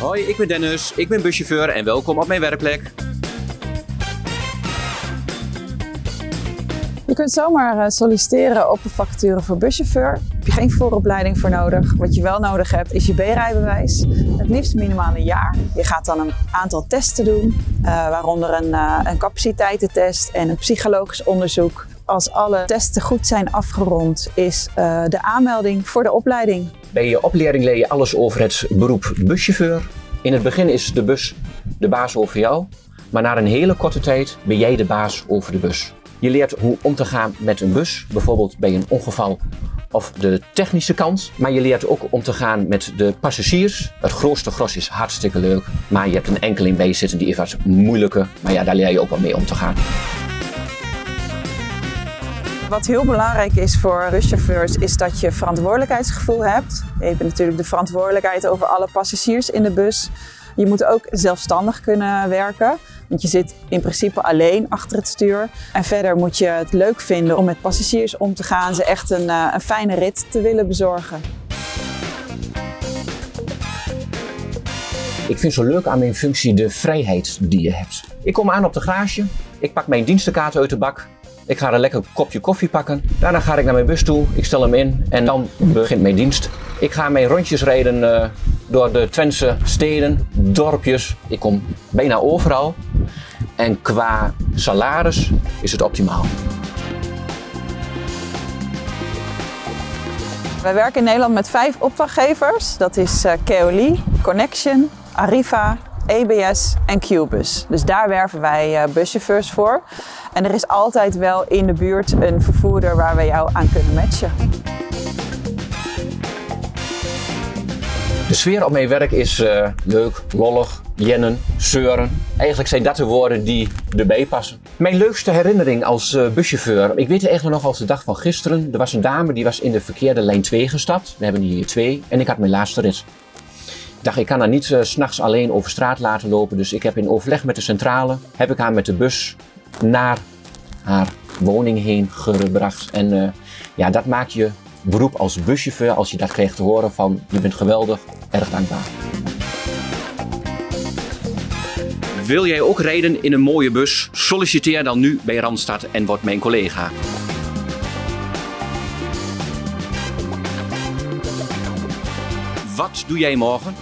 Hoi, ik ben Dennis, ik ben buschauffeur en welkom op mijn werkplek. Je kunt zomaar eh, solliciteren op de vacature voor buschauffeur. Daar heb je geen vooropleiding voor nodig. Wat je wel nodig hebt is je B-rijbewijs. Het liefst minimaal een jaar. Je gaat dan een aantal testen doen, eh, waaronder een, uh, een capaciteitentest en een psychologisch onderzoek. Als alle testen goed zijn afgerond, is de aanmelding voor de opleiding. Bij je opleiding leer je alles over het beroep buschauffeur. In het begin is de bus de baas over jou, maar na een hele korte tijd ben jij de baas over de bus. Je leert hoe om te gaan met een bus, bijvoorbeeld bij een ongeval of de technische kant. Maar je leert ook om te gaan met de passagiers. Het grootste gros is hartstikke leuk, maar je hebt een enkeling bij je zitten die is wat moeilijker. Maar ja, daar leer je ook wel mee om te gaan. Wat heel belangrijk is voor buschauffeurs is dat je verantwoordelijkheidsgevoel hebt. Je hebt natuurlijk de verantwoordelijkheid over alle passagiers in de bus. Je moet ook zelfstandig kunnen werken, want je zit in principe alleen achter het stuur. En verder moet je het leuk vinden om met passagiers om te gaan, ze echt een, eh, een fijne rit te willen bezorgen. Ik vind zo leuk aan mijn functie de vrijheid die je hebt. Ik kom aan op de garage, ik pak mijn dienstenkaart uit de bak, ik ga een lekker kopje koffie pakken. Daarna ga ik naar mijn bus toe, ik stel hem in en dan begint mijn dienst. Ik ga mijn rondjes rijden uh, door de Twentse steden, dorpjes. Ik kom bijna overal. En qua salaris is het optimaal. Wij werken in Nederland met vijf opdrachtgevers. Dat is uh, Keoli, Connection, Arriva, EBS en Qbus. Dus daar werven wij uh, buschauffeurs voor. En er is altijd wel in de buurt een vervoerder waar we jou aan kunnen matchen. De sfeer op mijn werk is uh, leuk, lollig, jennen, zeuren. Eigenlijk zijn dat de woorden die erbij passen. Mijn leukste herinnering als uh, buschauffeur, ik weet het eigenlijk nog als de dag van gisteren. Er was een dame die was in de verkeerde lijn 2 gestapt. We hebben hier twee en ik had mijn laatste rit. Ik dacht, ik kan haar niet uh, s'nachts alleen over straat laten lopen. Dus ik heb in overleg met de centrale, heb ik haar met de bus naar haar woning heen gebracht. En uh, ja, dat maakt je beroep als buschauffeur, als je dat krijgt te horen van je bent geweldig, erg dankbaar. Wil jij ook rijden in een mooie bus? Solliciteer dan nu bij Randstad en word mijn collega. Wat doe jij morgen?